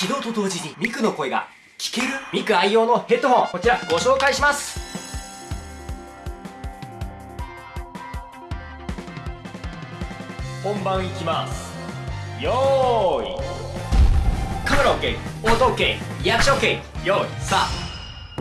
起動と同時にミクの声が聞けるミク愛用のヘッドホン。こちらご紹介します。本番いきます。よーい。カメラ OK 音 OK リアクション OK よーい。さあ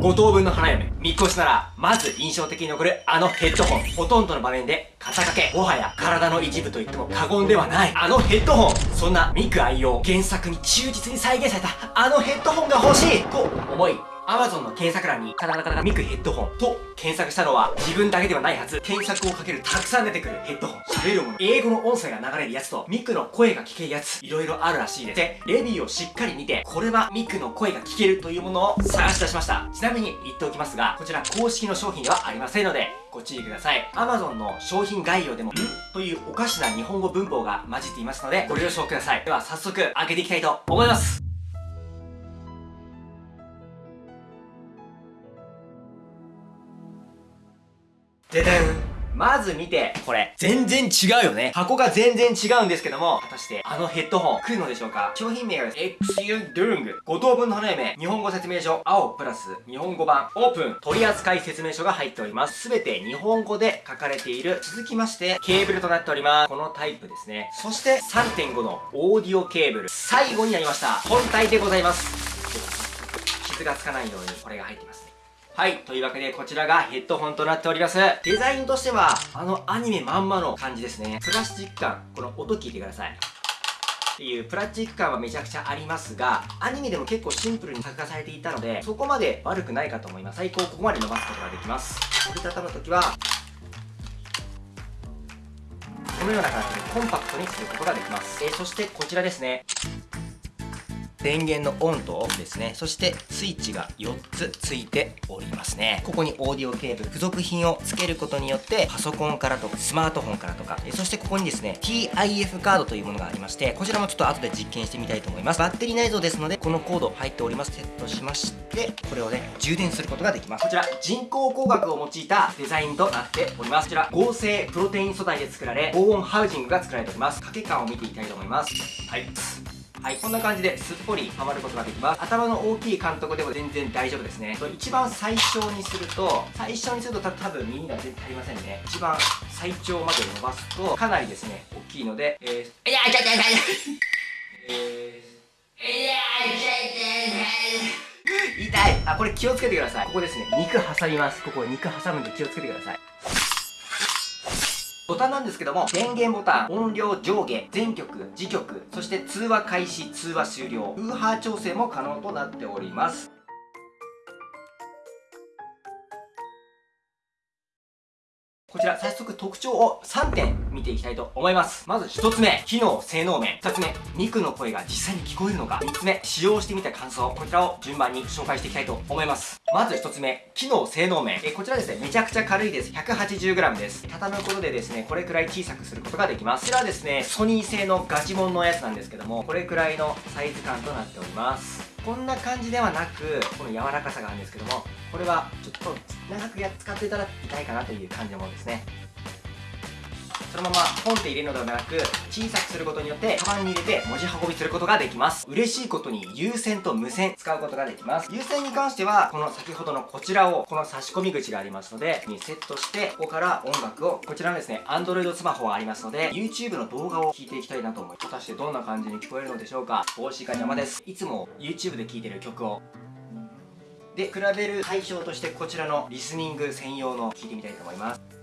五等分の花嫁、見越しなら、まず印象的に残るあのヘッドホン。ほとんどの場面で肩掛け。もはや体の一部と言っても過言ではない。あのヘッドホン。そんなミク愛用、原作に忠実に再現されたあのヘッドホンが欲しいと思い、Amazon の検索欄にカタカタカタミクヘッドホンと検索したのは自分だけではないはず。検索をかけるたくさん出てくるヘッドホン。喋るもの、英語の音声が流れるやつとミクの声が聞けるやつ、いろいろあるらしいです。で、レビューをしっかり見て、これはミクの声が聞けるというものを探し出しました。ちなみに言っておきますが、こちら公式の商品ではありませんので、ご注意ください。Amazon の商品概要でも、ん？というおかしな日本語文法が混じっていますので、ご了承ください。では早速開けていきたいと思います。ででんまず見て、これ、全然違うよね。箱が全然違うんですけども、果たしてあのヘッドホン来るのでしょうか？商品名がですね、XU Dung。5等分の花嫁、日本語説明書、青プラス、日本語版、オープン、取扱説明書が入っております。すべて日本語で書かれている。続きまして、ケーブルとなっております。このタイプですね。そして3.5のオーディオケーブル。最後になりました。本体でございます。傷がつかないようにこれが入っていますね。はい。というわけで、こちらがヘッドホンとなっております。デザインとしては、あのアニメまんまの感じですね。プラスチック感、この音聞いてください。っていうプラスチック感はめちゃくちゃありますが、アニメでも結構シンプルに作画されていたので、そこまで悪くないかと思います。最高ここまで伸ばすことができます。折りたたむときは、このような感じでコンパクトにすることができます。えー、そしてこちらですね。電源のオンとオフですね。そしてスイッチが4つついておりますね。ここにオーディオケーブル、付属品を付けることによって、パソコンからとか、スマートフォンからとか、そしてここにですね、TIF カードというものがありまして、こちらもちょっと後で実験してみたいと思います。バッテリー内蔵ですので、このコード入っております。セットしまして、これをね、充電することができます。こちら、人工工学を用いたデザインとなっております。こちら、合成プロテイン素材で作られ、防音ハウジングが作られております。掛け感を見ていきたいと思います。はい。はい、こんな感じですっぽりはまることができます。頭の大きい監督でも全然大丈夫ですね。一番最小にすると、最小にすると多分耳が全然足りませんね。一番最長まで伸ばすと、かなりですね、大きいので、えー、いや、い痛い痛いえー、いや、痛い痛い痛いあ、これ気をつけてください。ここですね、肉挟みます。ここ肉挟むんで気をつけてください。ボタンなんですけども、電源ボタン、音量上下、全曲、次曲、そして通話開始、通話終了、ウーハー調整も可能となっております。こちら早速特徴を3点見ていきたいと思います。まず1つ目、機能、性能面。2つ目、ミクの声が実際に聞こえるのか。3つ目、使用してみた感想。こちらを順番に紹介していきたいと思います。まず1つ目、機能、性能面。えこちらですね、めちゃくちゃ軽いです。180g です。畳むことでですね、これくらい小さくすることができます。こちらはですね、ソニー製のガチモンのやつなんですけども、これくらいのサイズ感となっております。こんな感じではなくこの柔らかさがあるんですけどもこれはちょっと長くや使っていただきたいかなという感じのものですね。のままポンって入れるのではなく小さくすることによってカバンに入れて文字運びすることができます。嬉しいことに有線と無線使うことができます。有線に関してはこの先ほどのこちらをこの差し込み口がありますのでにセットしてここから音楽をこちらのですね Android スマホがありますので YouTube の動画を聴いていきたいなと思い果たしてどんな感じに聞こえるのでしょうか。帽子が邪魔です。いつも YouTube で聴いてる曲を。で比べる対象としてこちらのリスニング専用の聞いてみたいと思います。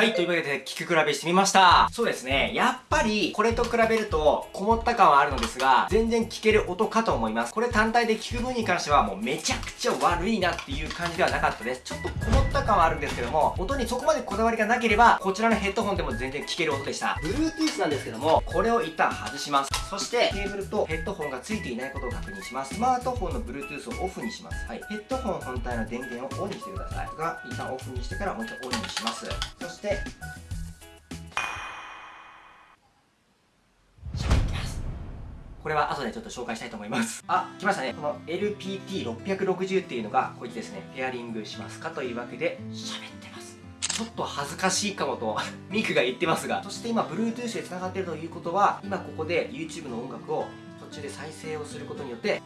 はい、というわけで聞く比べしてみました。そうですね。やっぱり、これと比べると、こもった感はあるのですが、全然聞ける音かと思います。これ単体で聞く分に関しては、もうめちゃくちゃ悪いなっていう感じではなかったです。ちょっとこもった感はあるんですけども、音にそこまでこだわりがなければ、こちらのヘッドホンでも全然聞ける音でした。Bluetooth なんですけども、これを一旦外します。そして、ケーブルとヘッドホンが付いていないことを確認します。スマートフォンの Bluetooth をオフにします。はい。ヘッドホン本体の電源をオンにしてください。が、一旦オフにしてからもう一回オンにします。そして、これは後でちょっと紹介したいと思います。あ来ましたね。この LPT660 っていうのがこいつですね。ペアリングしますかというわけで喋ってます。ちょっと恥ずかしいかもと ミクが言ってますが。そして今 Bluetooth で繋がってるということは今ここで YouTube の音楽を途中で再生をすることによって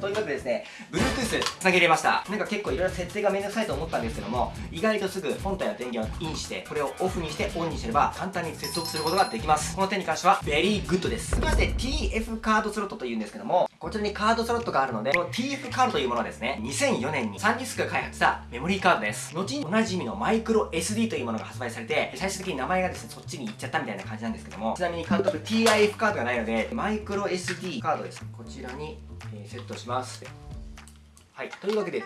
というわけでですね Bluetooth つなげれました。なんか結構いろいろ設定がめんどくさいと思ったんですけども意外とすぐ本体の電源をインしてこれをオフにしてオンにすれば簡単に接続することができます。この点に関しては very good ですそして TF カードスロットというんですけどもこちらにカードスロットがあるのでこの TF カードというものはですね2004年にサンディスクが開発したメモリーカードです。後におなじみのマイクロ SD というものが発売されて最終的に名前がですねそっちに行っちゃったみたいな感じなんですけどもちなみに監督 TIF カードがないのでマイクロ SD カードです。こちらに、えー、セットします。はい。というわけで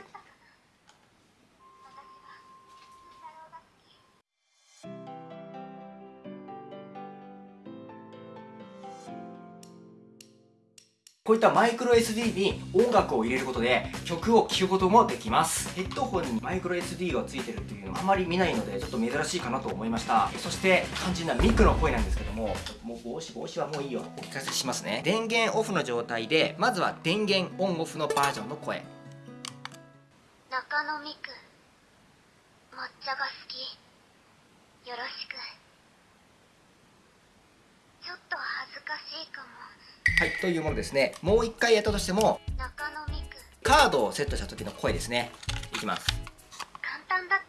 こういったマイクロ SD に音楽を入れることで曲を聴くこともできます。ヘッドホンにマイクロ SD がついてるっていうのはあまり見ないのでちょっと珍しいかなと思いました。そして肝心なミクの声なんですけどももう帽子帽子はもういいよ。お聞かせしますね。電源オフの状態でまずは電源オンオフのバージョンの声。中野ミク抹茶が好き。よろしく。ちょっと恥ずかしいかも。はいというものですね。もう一回やったとしてもカードをセットした時の声ですね。いきます。簡単だっ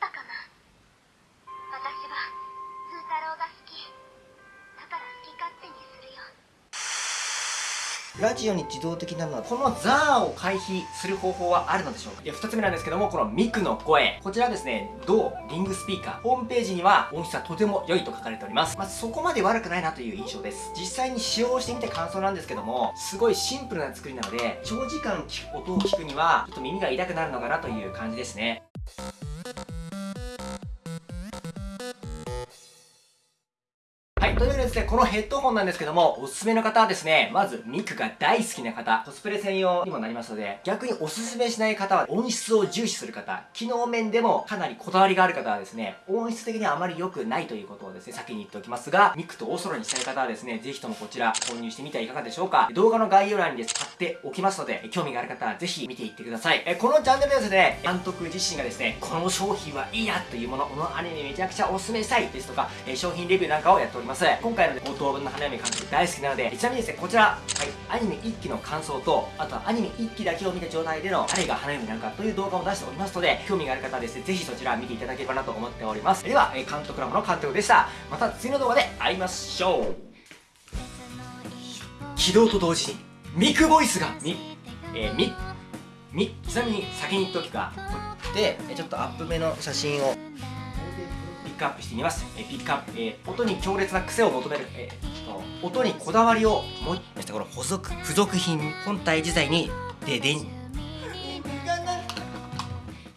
ラジオに自動的なのはこのザーを回避する方法はあるのでしょうか？で2つ目なんですけどもこのミクの声。こちらですね同リングスピーカー。ホームページには音質はとても良いと書かれております。まあ、そこまで悪くないなという印象です。実際に使用してみて感想なんですけどもすごいシンプルな作りなので長時間聞く音を聞くにはちょっと耳が痛くなるのかなという感じですね。というわけですね、このヘッドホンなんですけども、おすすめの方はですね、まずミクが大好きな方、コスプレ専用にもなりますので、逆におすすめしない方は音質を重視する方、機能面でもかなりこだわりがある方はですね、音質的にはあまり良くないということをですね、先に言っておきますが、ミクとおそろにしたい方はですね、ぜひともこちら購入してみてはいかがでしょうか。動画の概要欄にです貼っておきますので、興味がある方はぜひ見ていってください。えこのチャンネルではですね、監督自身がですね、この商品はいいなというもの、このアニメめちゃくちゃおすすめしたいですとか、え商品レビューなんかをやっております。今回の冒頭分の花嫁監督大好きなので、ちなみにですね、こちら、はい、アニメ1期の感想と、あとはアニメ1期だけを見た状態での誰が花嫁なんかという動画を出しておりますので、興味がある方はですね、ぜひそちら見ていただければなと思っております。では、え監督ラボの監督でした。また次の動画で会いましょう。起動と同時に、ミクボイスが、み、えー、み、み、ちなみに先に言っておきか、で、えちょっとアップ目の写真を、クアップしてみます。えピックアップ、えー音に強烈な癖を求める、えーっと音にこだわりをもう、この付属、付属品、本体自体に、で、電、